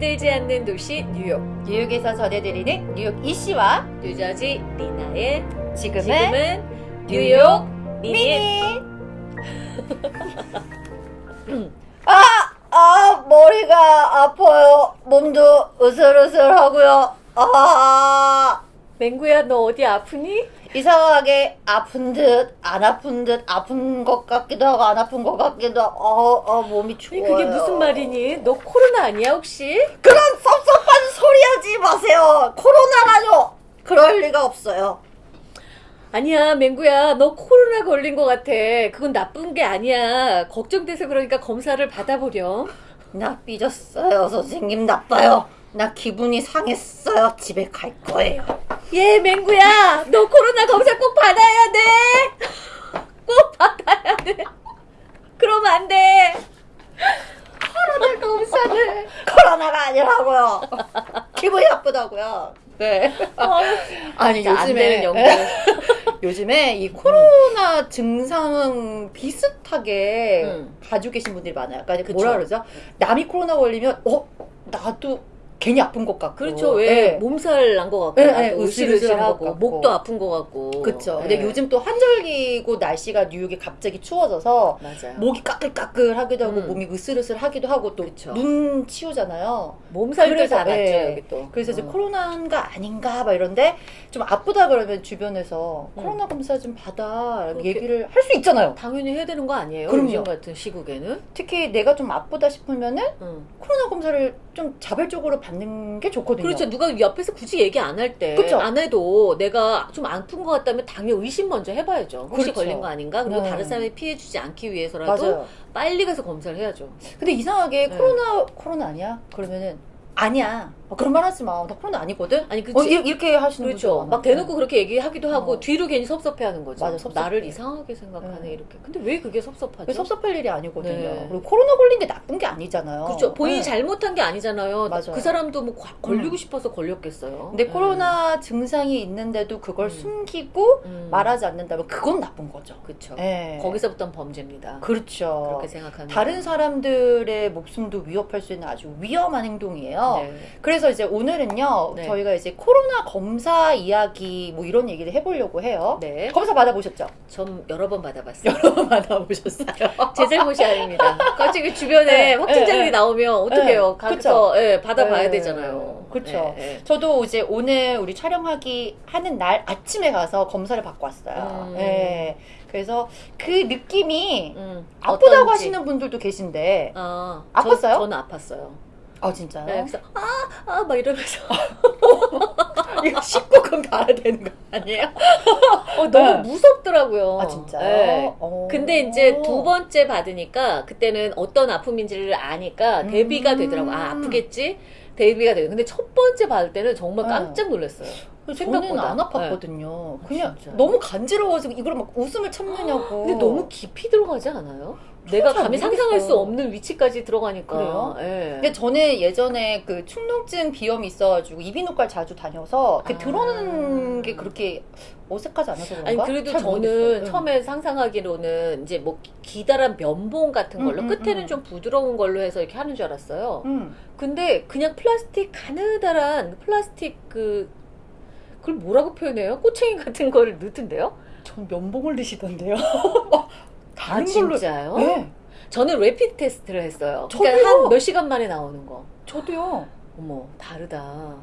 잠들지 않는 도시 뉴욕 뉴욕에서 전해드리는 뉴욕 이씨와 뉴저지 리나의 지금은, 지금은 뉴욕 미니. 아, 아 머리가 아파요. 몸도 으슬으슬하고요. 아, 맹구야 너 어디 아프니? 이상하게 아픈 듯 안 아픈 듯 아픈 것 같기도 하고 안 아픈 것 같기도 하고 어, 어, 몸이 추워요. 그게 무슨 말이니? 너 코로나 아니야 혹시? 그런 섭섭한 소리 하지 마세요. 코로나라뇨. 그럴 리가 없어요. 아니야 맹구야 너 코로나 걸린 것 같아 그건 나쁜 게 아니야 걱정돼서 그러니까 검사를 받아보렴 나 삐졌어요. 선생님 나빠요. 나 기분이 상했어요. 집에 갈 거예요. 예 맹구야 너 코로나 검사 꼭 받아야 돼 꼭 받아야 돼 그러면 안 돼 코로나 검사를 코로나가 아니라고요. 기분이 나쁘다고요. 네. 아니 안 연구 요즘에 이 코로나 증상 비슷하게 음. 가지고 계신 분들이 많아요. 그러니까. 뭐라 그러죠? 남이 코로나 걸리면 어 나도 괜히 아픈 것 같고. 그렇죠 왜 네. 몸살 난 것 같고 으실으실한 것 같고. 목도 아픈 것 같고 그렇죠. 네. 근데 요즘 또 한절기고 날씨가 뉴욕이 갑자기 추워져서 맞아요 목이 까끌까끌하기도 하고 음. 몸이 으슬으슬하기도 하고 또. 눈 치우잖아요. 몸살도 다 났죠 네. 여기 또 그래서 이제 어. 코로나인가 아닌가 막 이런데 좀 아프다 그러면 주변에서 음. 코로나 검사 좀 받아 얘기를 할 수 있잖아요. 당연히 해야 되는 거 아니에요 그럼요. 같은 시국에는 특히 내가 좀 아프다 싶으면은 응. 코로나 검사를 좀 자발적으로 받는 게 좋거든요. 그렇죠. 누가 옆에서 굳이 얘기 안 할 때, 그쵸? 안 해도 내가 좀 아픈 것 같다면 당연히 의심 먼저 해봐야죠. 혹시 그렇죠. 걸린 거 아닌가? 그리고 네. 다른 사람이 피해 주지 않기 위해서라도 맞아요. 빨리 가서 검사를 해야죠. 근데 이상하게 네. 코로나 코로나 아니야? 그러면은 아니야. 어, 그런 말 하지 마. 나 코로나 아니거든. 아니, 어, 그치. 이- 이렇게 하시는 그렇죠. 분들 막 대놓고 그렇게 얘기하기도 하고 어. 뒤로 괜히 섭섭해하는 거죠. 맞아, 섭섭해. 나를 이상하게 생각하네 네. 이렇게. 근데 왜 그게 섭섭하죠? 그 섭섭할 일이 아니거든요. 네. 그리고 코로나 걸린 게 나쁜 게 아니잖아요. 그렇죠. 본인이 네. 잘못한 게 아니잖아요. 맞아요. 그 사람도 뭐 과- 걸리고 음. 싶어서 걸렸겠어요. 근데 음. 코로나 증상이 있는데도 그걸 음. 숨기고 음. 말하지 않는다면 그건 나쁜 거죠. 그렇죠. 예. 거기서부터는 범죄입니다. 그렇죠. 그렇게 생각합니다. 다른 사람들의 목숨도 위협할 수 있는 아주 위험한 행동이에요. 네. 그래서 이제 오늘은요, 네. 저희가 이제 코로나 검사 이야기 뭐 이런 얘기를 해보려고 해요. 네. 검사 받아보셨죠? 전 여러 번 받아봤어요. 여러 번 받아보셨어요. 제 잘못이 아닙니다. 갑자기 주변에 네, 확진자들이 네, 네. 나오면 어떡해요. 네, 가서 예, 받아봐야 네, 되잖아요. 예. 저도 이제 오늘 우리 촬영하기 하는 날 아침에 가서 검사를 받고 왔어요. 음. 예. 그래서 그 느낌이 음, 아프다고 어떤지. 하시는 분들도 계신데, 아, 아팠어요? 저, 저는 아팠어요. 아 진짜요? 네, 그래서 아, 아, 막 이러면서 이거 씻고 그럼 가야 되는 거 아니에요? 어, 너무 네. 무섭더라고요. 아 진짜요? 네. 어. 근데 이제 두 번째 받으니까 그때는 어떤 아픔인지를 아니까 대비가 음. 되더라고. 아, 아프겠지? 대비가 되고. 근데 첫 번째 받을 때는 정말 네. 깜짝 놀랐어요. 생각보다. 안 아팠거든요. 아, 그냥 진짜요? 너무 간지러워서 이걸 막 웃음을 참느냐고. 근데 너무 깊이 들어가지 않아요? 내가 잘 감히 상상할 수. 없는 위치까지 들어가니까. 그래요? 예. 근데 저는 예전에 그 축농증 비염이 있어가지고 이비인후과를 자주 다녀서 그 아. 들어오는 게 그렇게 어색하지 않아서 그런가? 아니 그래도 잘 저는. 처음에 상상하기로는 이제 뭐 기다란 면봉 같은 걸로 음, 음, 끝에는 음. 좀 부드러운 걸로 해서 이렇게 하는 줄 알았어요. 음. 근데 그냥 플라스틱 가느다란 플라스틱 그 그걸 뭐라고 표현해요? 꼬챙이 같은 거를 넣던데요? 전 면봉을 드시던데요. 아 다른 걸로. 진짜요? 네, 저는 레피드 테스트를 했어요. 저도요. 그러니까 한 몇 시간 만에 나오는 거. 저도요. 어머 다르다.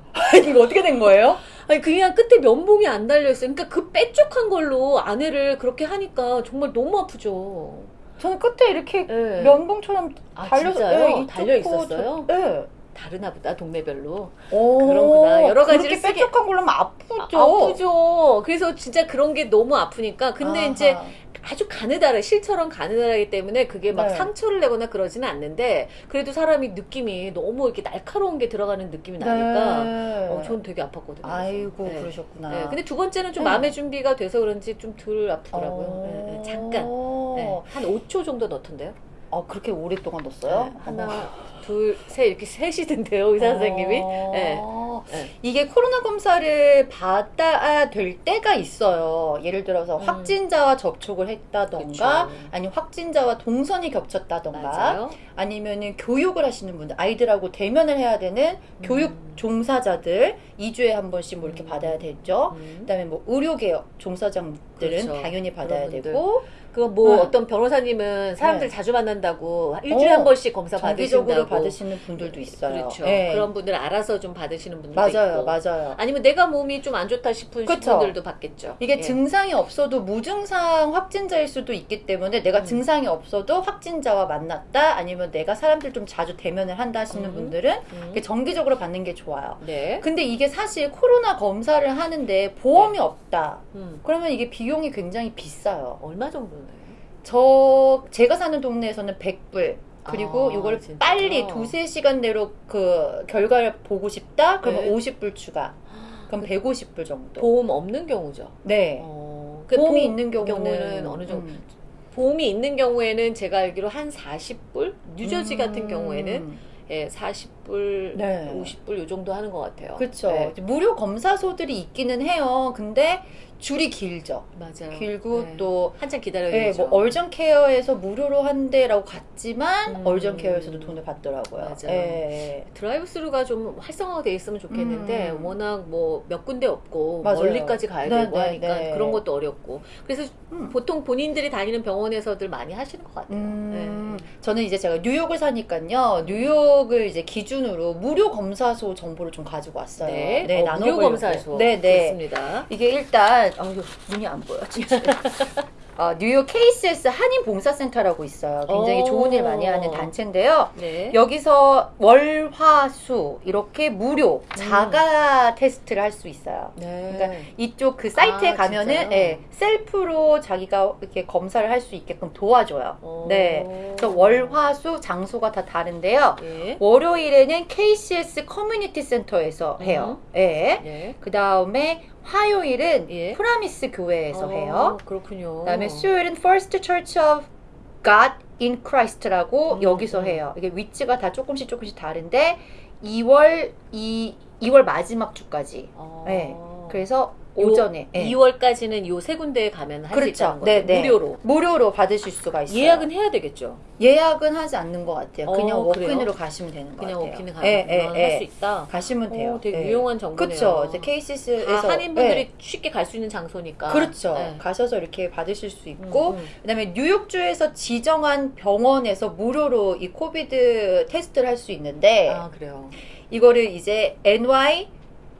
이거 어떻게 된 거예요? 아니 그냥 끝에 면봉이 안 달려 있어요. 그러니까 그 빼쪽한 걸로 아내를 그렇게 하니까 정말 너무 아프죠. 저는 끝에 이렇게 네. 면봉처럼 아, 달려 진짜요? 네, 달려 있었어요? 저- 네. 다르나 보다 동네별로. 오, 그런구나. 여러 가지를 그렇게 쓰게- 뾰족한 걸로 하면 아프죠. 아, 프죠 그래서 진짜 그런 게 너무 아프니까. 근데 아하. 이제 아주 가느다래 실처럼 가느다라기 때문에 그게 막 네. 상처를 내거나 그러지는 않는데 그래도 사람이 느낌이 너무 이렇게 날카로운 게 들어가는 느낌이 나니까 네. 어, 전 되게 아팠거든요. 아이고 네. 그러셨구나. 네, 근데 두 번째는 좀 네. 마음의 준비가 돼서 그런지 좀 덜 아프더라고요. 어. 네, 네, 잠깐. 네, 한 5초 정도 넣던데요. 아 그렇게 오랫동안 넣었어요? 네, 하나, 둘, 셋 이렇게 셋이던데요 의사 선생님이. 어. 네. 있잖아요. 네. 이게 코로나 검사를 받아야 될 때가 있어요. 예를 들어서 음. 확진자와 접촉을 했다던가, 그쵸. 아니면 확진자와 동선이 겹쳤다던가, 맞아요. 아니면은 교육을 하시는 분들, 아이들하고 대면을 해야 되는 교육 음. 종사자들 2주에 한 번씩 뭐 이렇게 음. 받아야 되죠. 음. 그다음에 뭐 의료개혁 종사자들은 그렇죠. 당연히 받아야. 되고 그거 뭐 네. 어떤 변호사님은 사람들 네. 자주 만난다고 일주일에 어, 한 번씩 검사 받으신다고 받으시는 분들도 있어요. 그렇죠. 예. 그런 분들 알아서 좀 받으시는 분들도 맞아요, 있고. 맞아요. 아니면 내가 몸이 좀 안 좋다 싶은 그쵸. 분들도 받겠죠. 이게 예. 증상이 없어도 무증상 확진자일 수도 있기 때문에 내가 음. 증상이 없어도 확진자와 만났다 아니면 내가 사람들 좀 자주 대면을 한다 하시는 음. 분들은 음. 정기적으로 받는 게 좋아요. 네. 근데 이게 사실 코로나 검사를 하는데 보험이 없다. 음. 그러면 이게 비용이 굉장히 비싸요. 얼마 정도나요? 저 제가 사는 동네에서는 100불 그리고 아, 이거를 진짜요? 빨리 두세 시간 내로 그 결과를 보고 싶다? 그러면 네. 50불 추가. 그럼 150불 정도. 보험 없는 경우죠. 네. 어, 보험이 보험 있는 경우는, 어느 정도? 음. 보험이 있는 경우에는 제가 알기로 한 40불? 뉴저지 같은 음. 경우에는 예, 40불, 네. 50불 요 정도 하는 것 같아요. 그렇죠. 네, 무료 검사소들이 있기는 해요. 근데 줄이 길죠. 맞아요. 길고 네. 또 한참 기다려야 예, 되죠. 뭐 얼전 케어에서 무료로 한대라고 갔지만 음. 얼전 케어에서도 돈을 받더라고요. 맞아요. 예. 드라이브스루가 좀 활성화돼 있으면 좋겠는데 음. 워낙 뭐 몇 군데 없고 맞아요. 멀리까지 가야 네, 되고 네, 하니까 네. 그런 것도 어렵고 그래서 음. 보통 본인들이 다니는 병원에서들 많이 하시는 것 같아요. 음, 네. 저는 이제 제가 뉴욕을 사니까요. 뉴욕 을 이제 기준으로 무료 검사소 정보를 좀 가지고 왔어요. 네, 어, 무료. 검사소 네, 네. 그렇습니다. 이게 일단 아, 이거 눈이 안 보여 진짜. 어, 뉴욕 KCS 한인 봉사센터라고 있어요. 굉장히 오. 좋은 일 많이 하는 단체인데요. 네. 여기서 월 화 수 이렇게 무료 자가 테스트를 할 수 있어요. 네. 그러니까 이쪽 그 사이트에 아, 가면은? 예, 셀프로 자기가 이렇게 검사를 할 수 있게끔 도와줘요. 어. 네. 그래서 월 화 수 장소가 다 다른데요. 예. 월요일에는 KCS 커뮤니티 센터에서 해요. 예. 네. 그 다음에 화요일은 예. 프라미스 교회에서 어, 해요. 그렇군요. 그 다음에 수요일은 First Church of God in Christ라고 음, 여기서 음. 해요. 이게 위치가 다 조금씩 조금씩 다른데 2월 이 2월 마지막 주까지. 어. 네. 그래서 요 오전에 예. 2월까지는 요 세 군데에 가면 할수 그렇죠. 있다는 거죠. 네, 네. 무료로. 무료로 받으실 수가 있어요. 예약은 해야 되겠죠. 예약은 하지 않는 것 같아요. 그냥 어, walk-in으로 그래요? 가시면 되는 것 그냥 같아요. 워킹에 가면 예, 예, 예. 할수 있다. 가시면 돼요. 오, 되게 예. 유용한 정보네요. 그렇죠. 이제 KCS에서 다 한인분들이 쉽게 갈 수 있는 장소니까. 그렇죠. 네. 가셔서 이렇게 받으실 수 있고 음, 음. 그다음에 뉴욕주에서 지정한 병원에서 무료로 이 COVID 테스트를 할 수 있는데 아 그래요. 이거를 이제 NY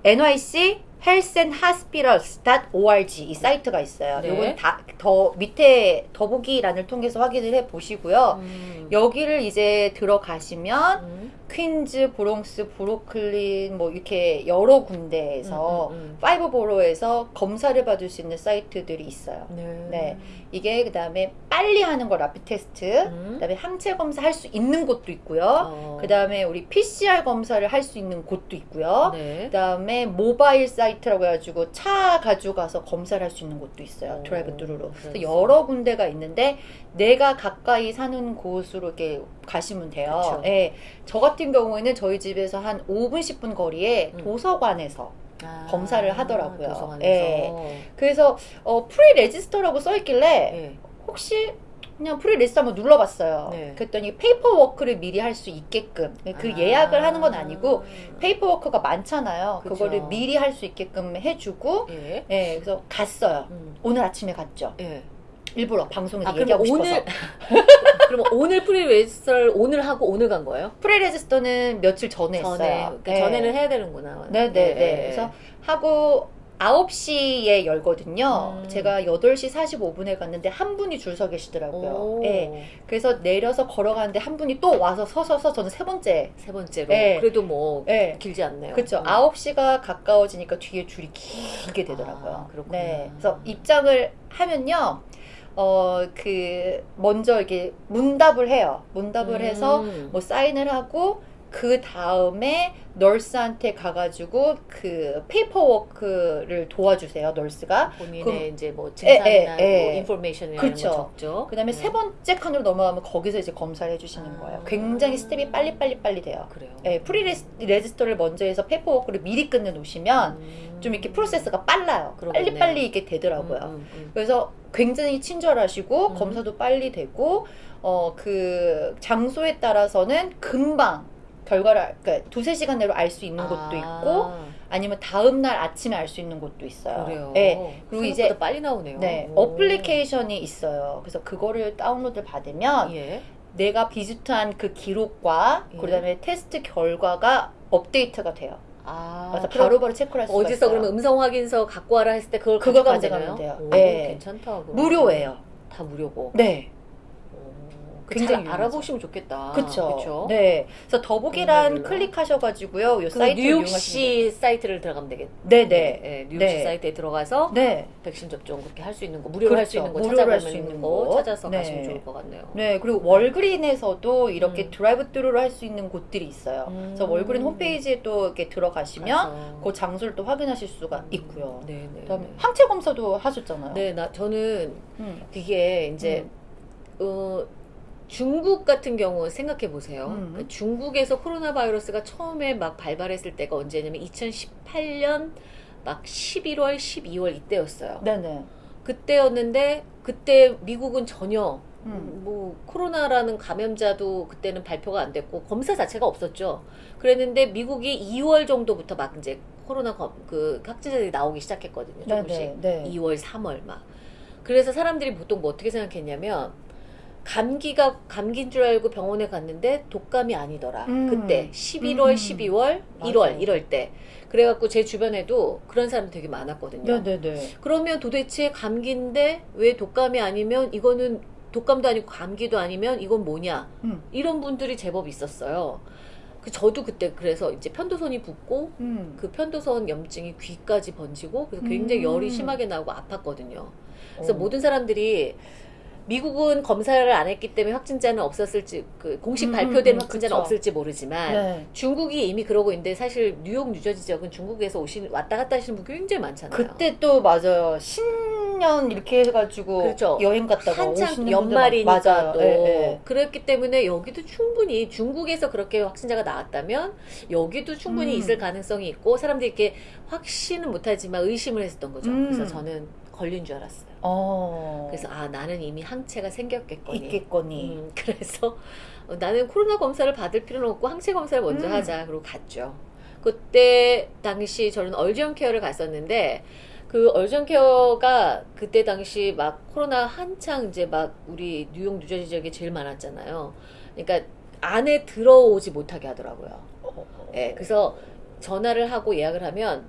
NYC Hospitals.org 이 사이트가 있어요. 네. 요건 다 더 밑에 더보기란을 통해서 확인을 해 보시고요. 음. 여기를 이제 들어가시면 음. 퀸즈, 브롱스, 브루클린 뭐 이렇게 여러 군데에서 음, 음, five borough에서 검사를 받을 수 있는 사이트들이 있어요. 음. 네. 네. 이게 그 다음에 빨리 하는 거 rapid test, 음. 그 다음에 항체 검사 할 수 있는 곳도 있고요. 어. 그 다음에 우리 PCR 검사를 할 수 있는 곳도 있고요. 네. 그 다음에 모바일 사이트라고 해가지고 차 가지고 가서 검사를 할 수 있는 곳도 있어요. 오, drive-thru로. 그래서 그래서. 여러 군데가 있는데 내가 가까이 사는 곳으로 이렇게 가시면 돼요. 그쵸. 예. 저 같은 경우에는 저희 집에서 한 5분 10분 거리에 음. 도서관에서 아, 검사를 하더라고요. 도서관에서. 예. 그래서 어, pre-register라고 써 있길래 예. 혹시 그냥 pre-register 한번 눌러봤어요. 네. 그랬더니 paperwork를 미리 할 수 있게끔 그 아. 예약을 하는 건 아니고 paperwork가 많잖아요. 그쵸. 그거를 미리 할 수 있게끔 해주고 예. 예, 그래서 갔어요. 음. 오늘 아침에 갔죠. 예. 일부러 방송에서 아, 얘기하고 싶어서. 오늘 그럼 오늘 pre-register를 오늘 하고 오늘 간 거예요? pre-register는 며칠 전에 전에 했어요. 그러니까 예. 전에는 해야 되는구나. 네, 네, 예, 네. 예. 그래서 하고 9시에 열거든요. 음. 제가 8시 45분에 갔는데 한 분이 줄 서 계시더라고요. 오. 예. 그래서 내려서 걸어가는데 한 분이 또 와서 서서서 저는 세 번째. 세 번째로 예. 그래도 뭐 예. 길지 않네요. 그렇죠. 음. 9시가 가까워지니까 뒤에 줄이 길게 되더라고요. 아, 그렇구나. 네. 그래서 입장을 하면요. 어, 그, 먼저 이렇게 문답을 해요. 문답을 음. 해서 뭐 사인을 하고 그 다음에 nurse한테 가가지고 그 paperwork를 도와주세요. nurse가. 본인의 그럼- 이제 뭐 예, 증상이나 예, 뭐 예. information 이런 거 그쵸. 적죠. 그다음에 네. 세 번째 칸으로 넘어가면 거기서 이제 검사를 해주시는 아. 거예요. 굉장히 스텝이 빨리 빨리 빨리 돼요. 그래요. 예, pre-register를 먼저 해서 paperwork를 미리 끝내 놓으시면 음. 좀 이렇게 프로세스가 빨라요. 그러겠네요. 빨리 빨리 이게 되더라고요. 음, 음, 음. 그래서 굉장히 친절하시고 음. 검사도 빨리 되고 어 그 장소에 따라서는 금방 결과를 그러니까 두세 시간 내로 알 수 있는 곳도 있고 아, 아니면 다음 날 아침에 알 수 있는 곳도 있어요. 그래요. 네. 그리고 이제- 빨리 나오네요. 네, 오. 어플리케이션이 있어요. 그래서 그거를 다운로드 받으면 예. 내가 비슷한 그 기록과 예. 그다음에 테스트 결과가 업데이트가 돼요. 아, 그래서 바로 바로 체크를 할 수가 어디서 있어요. 그러면 음성 확인서 갖고 와라 했을 때 그걸 가져가야 가져가면 되나요? 돼요. 오, 네. 괜찮다. 그거. 무료예요. 다 무료고. 네. 오, 굉장히 잘. 알아보시면 좋겠다. 그쵸? 네. 그래서 더보기란. 클릭하셔가지고요. 요그 사이트 뉴욕시 사이트를 들어가면 되겠. 네네. 네, 뉴욕시 네. 사이트에 들어가서 네. 백신 접종 그렇게 할 수 있는 거, 무료로 할수 그렇죠. 있는 거 찾아보면 할수 있는 거, 거. 찾아서 네. 가시면 좋을 것 같네요. 네. 그리고 월그린에서도 이렇게 음. drive-thru로 할 수 있는 곳들이 있어요. 음. 그래서 월그린 홈페이지에 또 이렇게 들어가시면 가서. 그 장소를 또 확인하실 수가 있고요. 네, 네. 그다음에 네. 항체 검사도 하셨잖아요. 네, 나 저는 음. 그게 이제 어, 중국 같은 경우 생각해 보세요. 음. 그러니까 중국에서 코로나 바이러스가 처음에 막 발발했을 때가 언제냐면 2018년 막 11월, 12월 이때였어요. 네네. 그때였는데 그때 미국은 전혀 음. 뭐 코로나라는 감염자도 그때는 발표가 안 됐고 검사 자체가 없었죠. 그랬는데 미국이 2월 정도부터 막 이제 코로나 검, 그 확진자들이 나오기 시작했거든요. 조금씩. 네네. 네. 2월, 3월 막. 그래서 사람들이 보통 뭐 어떻게 생각했냐면 감기가 감기인 줄 알고 병원에 갔는데 독감이 아니더라. 음. 그때 11월, 음. 12월, 맞아요. 1월 이럴 때. 그래갖고 제 주변에도 그런 사람 되게 많았거든요. 네네네. 그러면 도대체 감기인데 왜 독감이 아니면 이거는 독감도 아니고 감기도 아니면 이건 뭐냐? 음. 이런 분들이 제법 있었어요. 그 저도 그때 그래서 이제 편도선이 붓고 음. 그 편도선 염증이 귀까지 번지고 그래서 굉장히 음. 열이 심하게 나고 아팠거든요. 그래서 어. 모든 사람들이 미국은 검사를 안 했기 때문에 확진자는 없었을지 그 공식 음, 발표된 음, 음, 확진자는 그쵸. 없을지 모르지만 네. 중국이 이미 그러고 있는데 사실 뉴욕 뉴저지 지역은 중국에서 오신 왔다 갔다 하시는 분 굉장히 많잖아요. 그때 또 맞아요. 신년 이렇게 해가지고 그렇죠. 여행 갔다가 한창 연말이니까. 또 예, 예. 그랬기 때문에 여기도 충분히 중국에서 그렇게 확진자가 나왔다면 여기도 충분히 음. 있을 가능성이 있고 사람들이 이렇게 확신은 못하지만 의심을 했었던 거죠. 음. 그래서 저는 걸린 줄 알았어요. 어. 그래서 아 나는 이미 항체가 생겼겠거니. 있겠거니. 음, 그래서 어, 나는 코로나 검사를 받을 필요는 없고 항체 검사를 먼저 음. 하자. 그리고 갔죠. 그때 당시 저는 얼지언 케어를 갔었는데 그 얼지언 케어가 그때 당시 막 코로나 한창 이제 막 우리 뉴욕 뉴저지 지역에 제일 많았잖아요. 그러니까 안에 들어오지 못하게 하더라고요. 어. 예, 그래서 전화를 하고 예약을 하면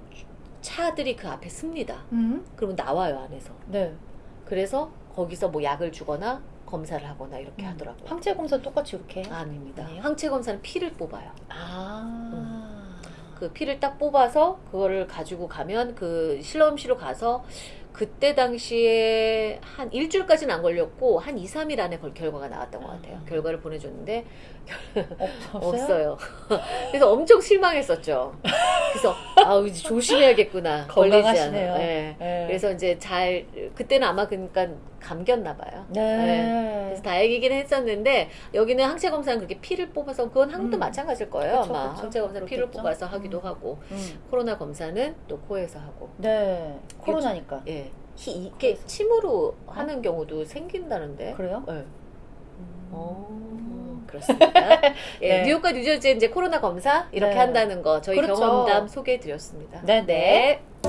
차들이 그 앞에 씁니다. 음? 그러면 나와요 안에서. 네. 그래서 거기서 뭐 약을 주거나 검사를 하거나 이렇게 음. 하더라고요. 항체 검사 똑같이 이렇게. 아닙니다. 아니에요? 항체 검사는 피를 뽑아요. 아. 그 피를 딱 뽑아서 그거를 가지고 가면 그 실험실로 가서 그때 당시에 한 일주일까지는 안 걸렸고 한 2, 3일 안에 걸- 결과가 나왔던 것 같아요. 아. 결과를 보내줬는데 없어요? 없어요. 그래서 엄청 실망했었죠. 그래서 아우 이제 조심해야겠구나. 걸리지 않아. 네. 네. 그래서 이제 잘 그때는 아마 그러니까 감겼나 봐요. 네. 그래서 다행이긴 했었는데 여기는 항체 검사는 그렇게 피를 뽑아서 그건 한국도 음. 마찬가지일 거예요 그쵸, 아마 그쵸. 항체 검사 는 피를 그렇겠죠. 뽑아서 하기도 음. 하고 음. 코로나 검사는 또 코에서 하고 네. 코로나니까. 예 히- 이게 코에서. 침으로 하는 경우도 생긴다는데 그래요? 네. 음. 어, 그렇습니다. 예, 네. 뉴욕과 뉴저지에 이제 코로나 검사 이렇게 네. 한다는 거 저희 그렇죠. 경험담 소개해 드렸습니다. 네, 네. 네.